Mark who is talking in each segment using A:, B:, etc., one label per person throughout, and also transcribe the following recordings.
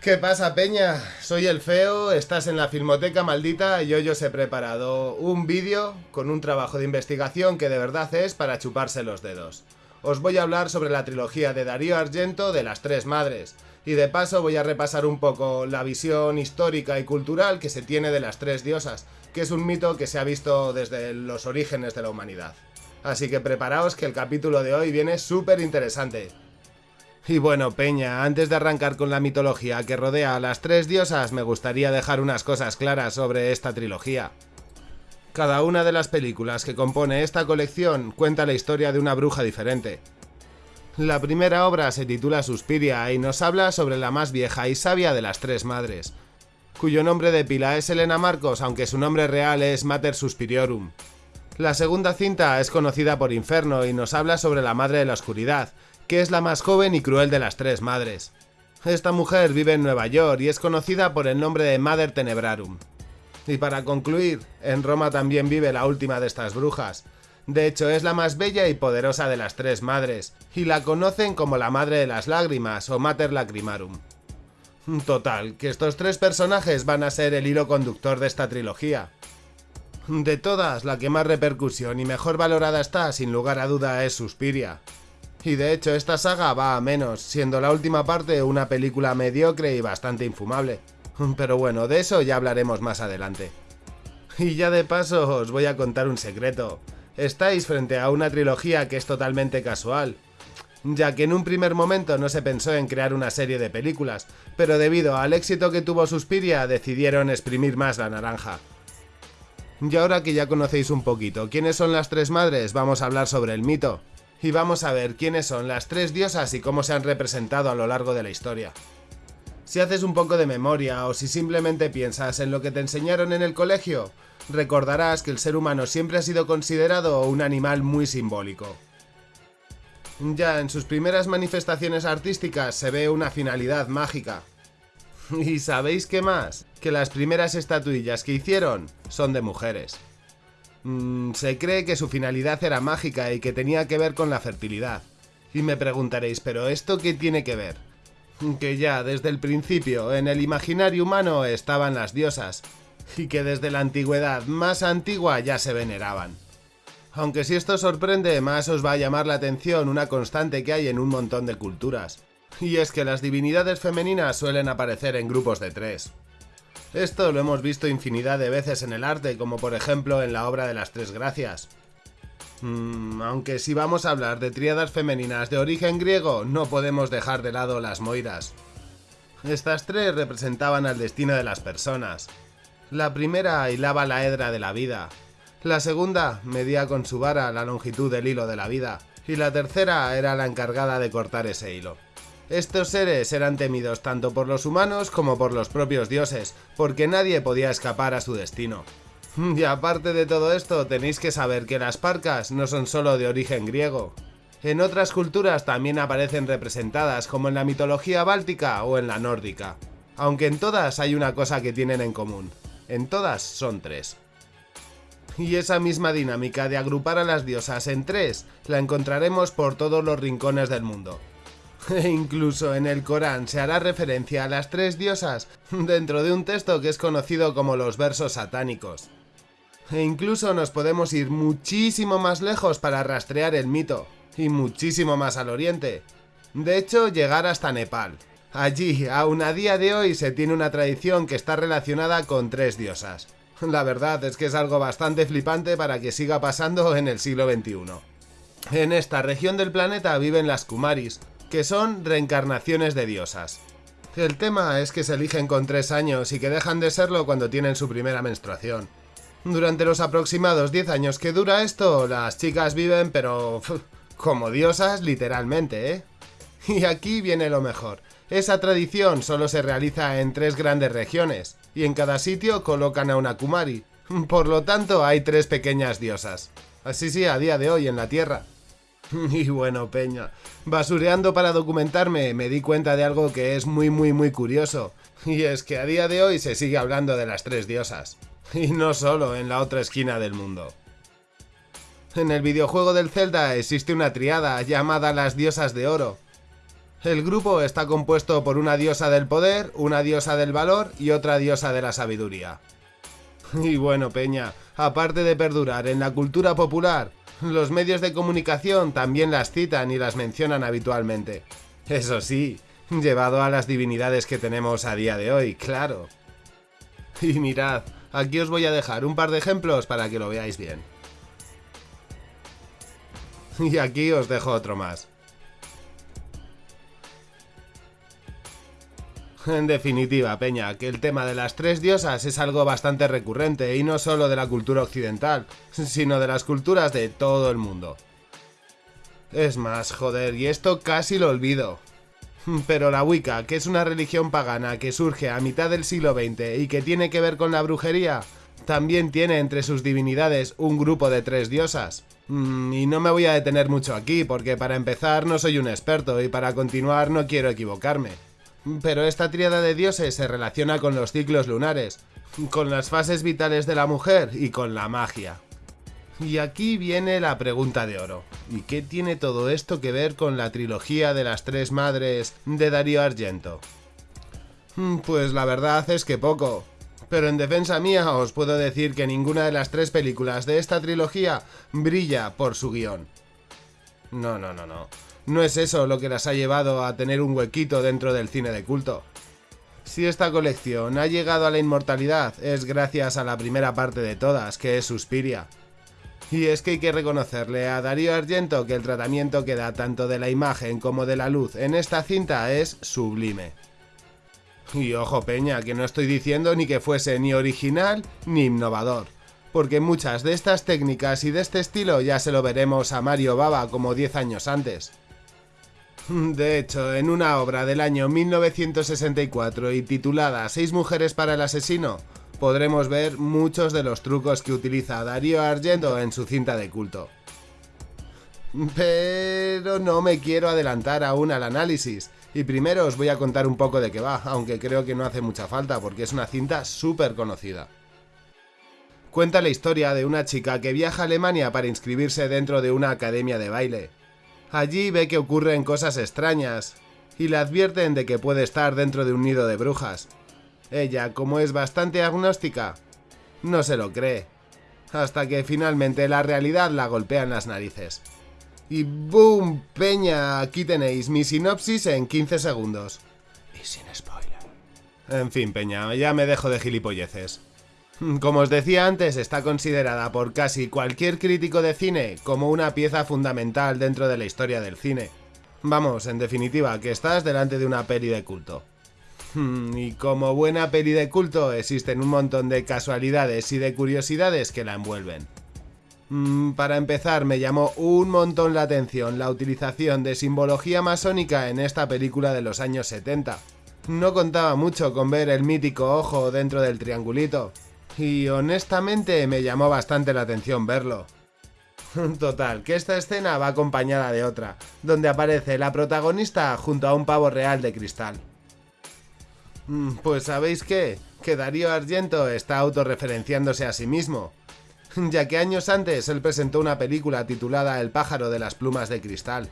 A: ¿Qué pasa, Peña? Soy el Feo, estás en la Filmoteca Maldita y hoy os he preparado un vídeo con un trabajo de investigación que de verdad es para chuparse los dedos. Os voy a hablar sobre la trilogía de Darío Argento de las Tres Madres, y de paso voy a repasar un poco la visión histórica y cultural que se tiene de las Tres Diosas, que es un mito que se ha visto desde los orígenes de la humanidad. Así que preparaos que el capítulo de hoy viene súper interesante. Y bueno, Peña, antes de arrancar con la mitología que rodea a las tres diosas, me gustaría dejar unas cosas claras sobre esta trilogía. Cada una de las películas que compone esta colección cuenta la historia de una bruja diferente. La primera obra se titula Suspiria y nos habla sobre la más vieja y sabia de las tres madres, cuyo nombre de pila es Elena Marcos, aunque su nombre real es Mater Suspiriorum. La segunda cinta es conocida por Inferno y nos habla sobre la Madre de la Oscuridad, que es la más joven y cruel de las tres madres. Esta mujer vive en Nueva York y es conocida por el nombre de Mother Tenebrarum. Y para concluir, en Roma también vive la última de estas brujas. De hecho, es la más bella y poderosa de las tres madres, y la conocen como la Madre de las Lágrimas o Mater Lacrimarum. Total, que estos tres personajes van a ser el hilo conductor de esta trilogía. De todas, la que más repercusión y mejor valorada está, sin lugar a duda, es Suspiria, y de hecho esta saga va a menos, siendo la última parte una película mediocre y bastante infumable. Pero bueno, de eso ya hablaremos más adelante. Y ya de paso os voy a contar un secreto. Estáis frente a una trilogía que es totalmente casual, ya que en un primer momento no se pensó en crear una serie de películas, pero debido al éxito que tuvo Suspiria decidieron exprimir más la naranja. Y ahora que ya conocéis un poquito quiénes son las tres madres, vamos a hablar sobre el mito, y vamos a ver quiénes son las tres diosas y cómo se han representado a lo largo de la historia. Si haces un poco de memoria o si simplemente piensas en lo que te enseñaron en el colegio, recordarás que el ser humano siempre ha sido considerado un animal muy simbólico. Ya en sus primeras manifestaciones artísticas se ve una finalidad mágica. ¿Y sabéis qué más? Que las primeras estatuillas que hicieron son de mujeres. Mm, se cree que su finalidad era mágica y que tenía que ver con la fertilidad. Y me preguntaréis, ¿pero esto qué tiene que ver? Que ya desde el principio en el imaginario humano estaban las diosas, y que desde la antigüedad más antigua ya se veneraban. Aunque si esto sorprende, más os va a llamar la atención una constante que hay en un montón de culturas. Y es que las divinidades femeninas suelen aparecer en grupos de tres. Esto lo hemos visto infinidad de veces en el arte, como por ejemplo en la obra de las Tres Gracias. Mm, aunque si vamos a hablar de tríadas femeninas de origen griego, no podemos dejar de lado las moiras. Estas tres representaban al destino de las personas. La primera hilaba la hedra de la vida. La segunda medía con su vara la longitud del hilo de la vida. Y la tercera era la encargada de cortar ese hilo. Estos seres eran temidos tanto por los humanos como por los propios dioses, porque nadie podía escapar a su destino. Y aparte de todo esto, tenéis que saber que las parcas no son solo de origen griego. En otras culturas también aparecen representadas, como en la mitología báltica o en la nórdica. Aunque en todas hay una cosa que tienen en común. En todas son tres. Y esa misma dinámica de agrupar a las diosas en tres la encontraremos por todos los rincones del mundo. E incluso en el Corán se hará referencia a las tres diosas dentro de un texto que es conocido como los versos satánicos. E incluso nos podemos ir muchísimo más lejos para rastrear el mito, y muchísimo más al oriente. De hecho, llegar hasta Nepal. Allí, aún a día de hoy, se tiene una tradición que está relacionada con tres diosas. La verdad es que es algo bastante flipante para que siga pasando en el siglo XXI. En esta región del planeta viven las Kumaris, que son reencarnaciones de diosas. El tema es que se eligen con 3 años y que dejan de serlo cuando tienen su primera menstruación. Durante los aproximados 10 años que dura esto, las chicas viven pero... como diosas literalmente, ¿eh? Y aquí viene lo mejor. Esa tradición solo se realiza en tres grandes regiones, y en cada sitio colocan a una Kumari. Por lo tanto, hay tres pequeñas diosas. Así sí, a día de hoy en la Tierra. Y bueno, Peña, basureando para documentarme me di cuenta de algo que es muy muy muy curioso. Y es que a día de hoy se sigue hablando de las tres diosas. Y no solo en la otra esquina del mundo. En el videojuego del Zelda existe una triada llamada las diosas de oro. El grupo está compuesto por una diosa del poder, una diosa del valor y otra diosa de la sabiduría. Y bueno, Peña, aparte de perdurar en la cultura popular, los medios de comunicación también las citan y las mencionan habitualmente. Eso sí, llevado a las divinidades que tenemos a día de hoy, claro. Y mirad, aquí os voy a dejar un par de ejemplos para que lo veáis bien. Y aquí os dejo otro más. En definitiva, Peña, que el tema de las tres diosas es algo bastante recurrente y no solo de la cultura occidental, sino de las culturas de todo el mundo. Es más, joder, y esto casi lo olvido. Pero la Wicca, que es una religión pagana que surge a mitad del siglo XX y que tiene que ver con la brujería, también tiene entre sus divinidades un grupo de tres diosas. Mm, y no me voy a detener mucho aquí, porque para empezar no soy un experto y para continuar no quiero equivocarme. Pero esta tríada de dioses se relaciona con los ciclos lunares, con las fases vitales de la mujer y con la magia. Y aquí viene la pregunta de oro. ¿Y qué tiene todo esto que ver con la trilogía de las tres madres de Darío Argento? Mm, pues la verdad es que poco. Pero en defensa mía os puedo decir que ninguna de las tres películas de esta trilogía brilla por su guion. No, no, no, no. No es eso lo que las ha llevado a tener un huequito dentro del cine de culto. Si esta colección ha llegado a la inmortalidad es gracias a la primera parte de todas, que es Suspiria. Y es que hay que reconocerle a Darío Argento que el tratamiento que da tanto de la imagen como de la luz en esta cinta es sublime. Y ojo peña, que no estoy diciendo ni que fuese ni original ni innovador, porque muchas de estas técnicas y de este estilo ya se lo veremos a Mario Baba como 10 años antes. De hecho, en una obra del año 1964 y titulada Seis mujeres para el asesino, podremos ver muchos de los trucos que utiliza Darío Argento en su cinta de culto. Pero no me quiero adelantar aún al análisis, y primero os voy a contar un poco de qué va, aunque creo que no hace mucha falta porque es una cinta súper conocida. Cuenta la historia de una chica que viaja a Alemania para inscribirse dentro de una academia de baile, Allí ve que ocurren cosas extrañas y le advierten de que puede estar dentro de un nido de brujas. Ella, como es bastante agnóstica, no se lo cree, hasta que finalmente la realidad la golpea en las narices. Y ¡boom! Peña, aquí tenéis mi sinopsis en 15 segundos. Y sin spoiler. En fin, Peña, ya me dejo de gilipolleces. Como os decía antes, está considerada por casi cualquier crítico de cine como una pieza fundamental dentro de la historia del cine. Vamos, en definitiva, que estás delante de una peli de culto. Hmm, y como buena peli de culto existen un montón de casualidades y de curiosidades que la envuelven. Hmm, para empezar, me llamó un montón la atención la utilización de simbología masónica en esta película de los años 70. No contaba mucho con ver el mítico ojo dentro del triangulito, y honestamente me llamó bastante la atención verlo. Total, que esta escena va acompañada de otra, donde aparece la protagonista junto a un pavo real de cristal. Mm, pues sabéis qué, que Darío Argento está autorreferenciándose a sí mismo, ya que años antes él presentó una película titulada El pájaro de las plumas de cristal.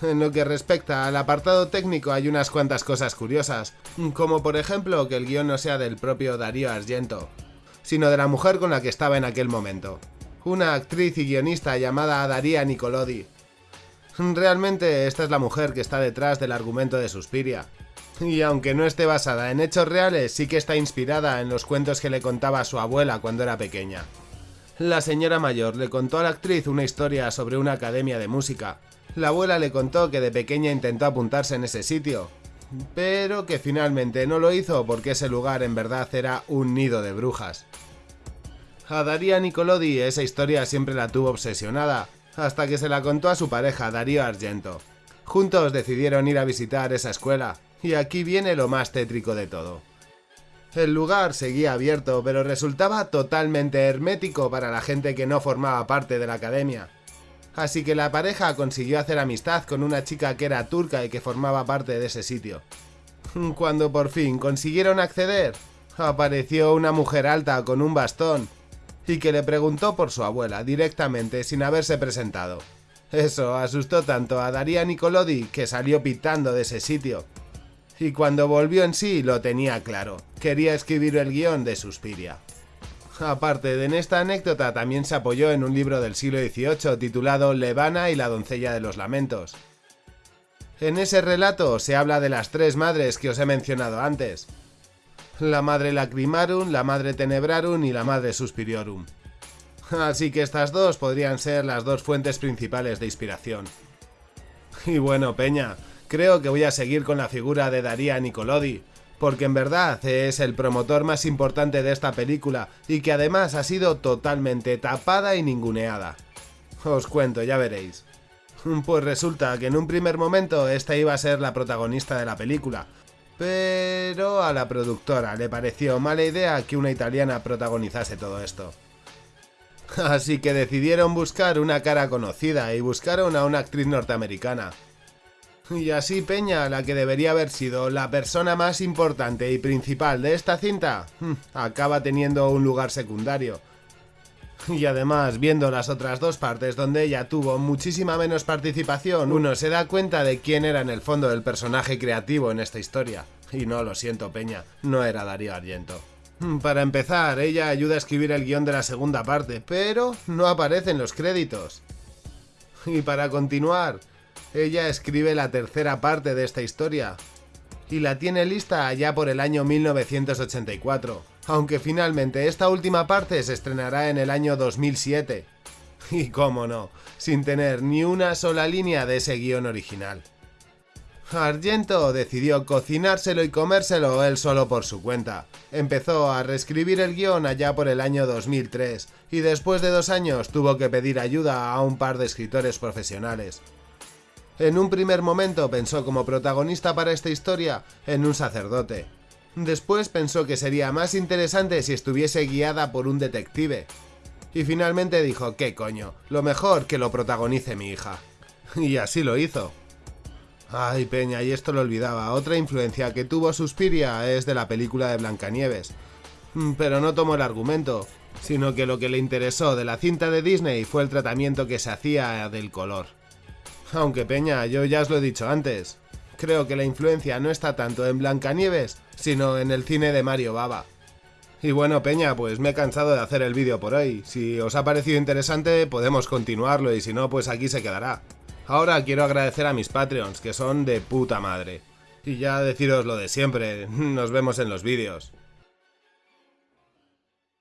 A: En lo que respecta al apartado técnico hay unas cuantas cosas curiosas, como por ejemplo que el guion no sea del propio Darío Argento, sino de la mujer con la que estaba en aquel momento, una actriz y guionista llamada Daría Nicolodi. Realmente esta es la mujer que está detrás del argumento de Suspiria, y aunque no esté basada en hechos reales, sí que está inspirada en los cuentos que le contaba su abuela cuando era pequeña. La señora mayor le contó a la actriz una historia sobre una academia de música, la abuela le contó que de pequeña intentó apuntarse en ese sitio, pero que finalmente no lo hizo porque ese lugar en verdad era un nido de brujas. A Daría Nicolodi esa historia siempre la tuvo obsesionada, hasta que se la contó a su pareja Darío Argento. Juntos decidieron ir a visitar esa escuela, y aquí viene lo más tétrico de todo. El lugar seguía abierto, pero resultaba totalmente hermético para la gente que no formaba parte de la academia así que la pareja consiguió hacer amistad con una chica que era turca y que formaba parte de ese sitio. Cuando por fin consiguieron acceder, apareció una mujer alta con un bastón y que le preguntó por su abuela directamente sin haberse presentado. Eso asustó tanto a Daria Nicolodi que salió pitando de ese sitio. Y cuando volvió en sí lo tenía claro, quería escribir el guion de Suspiria. Aparte de en esta anécdota también se apoyó en un libro del siglo XVIII titulado Levana y la doncella de los lamentos. En ese relato se habla de las tres madres que os he mencionado antes. La madre lacrimarum, la madre tenebrarum y la madre suspiriorum. Así que estas dos podrían ser las dos fuentes principales de inspiración. Y bueno, Peña, creo que voy a seguir con la figura de Daria Nicolodi, porque en verdad es el promotor más importante de esta película y que además ha sido totalmente tapada y ninguneada. Os cuento, ya veréis. Pues resulta que en un primer momento esta iba a ser la protagonista de la película, pero a la productora le pareció mala idea que una italiana protagonizase todo esto. Así que decidieron buscar una cara conocida y buscaron a una actriz norteamericana. Y así Peña, la que debería haber sido la persona más importante y principal de esta cinta, acaba teniendo un lugar secundario. Y además, viendo las otras dos partes donde ella tuvo muchísima menos participación, uno se da cuenta de quién era en el fondo el personaje creativo en esta historia. Y no, lo siento Peña, no era Darío Argento. Hmm, para empezar, ella ayuda a escribir el guion de la segunda parte, pero no aparece en los créditos. Y para continuar, ella escribe la tercera parte de esta historia, y la tiene lista allá por el año 1984, aunque finalmente esta última parte se estrenará en el año 2007. Y cómo no, sin tener ni una sola línea de ese guion original. Argento decidió cocinárselo y comérselo él solo por su cuenta. Empezó a reescribir el guion allá por el año 2003 y después de dos años tuvo que pedir ayuda a un par de escritores profesionales. En un primer momento pensó como protagonista para esta historia en un sacerdote. Después pensó que sería más interesante si estuviese guiada por un detective. Y finalmente dijo, ¿qué coño? Lo mejor que lo protagonice mi hija. Y así lo hizo. Ay, Peña, y esto lo olvidaba. Otra influencia que tuvo Suspiria es de la película de Blancanieves. Mm, pero no tomó el argumento, sino que lo que le interesó de la cinta de Disney fue el tratamiento que se hacía del color. Aunque Peña, yo ya os lo he dicho antes, creo que la influencia no está tanto en Blancanieves, sino en el cine de Mario Baba. Y bueno, Peña, pues me he cansado de hacer el vídeo por hoy. Si os ha parecido interesante, podemos continuarlo y si no, pues aquí se quedará. Ahora quiero agradecer a mis Patreons, que son de puta madre. Y ya deciros lo de siempre, nos vemos en los vídeos.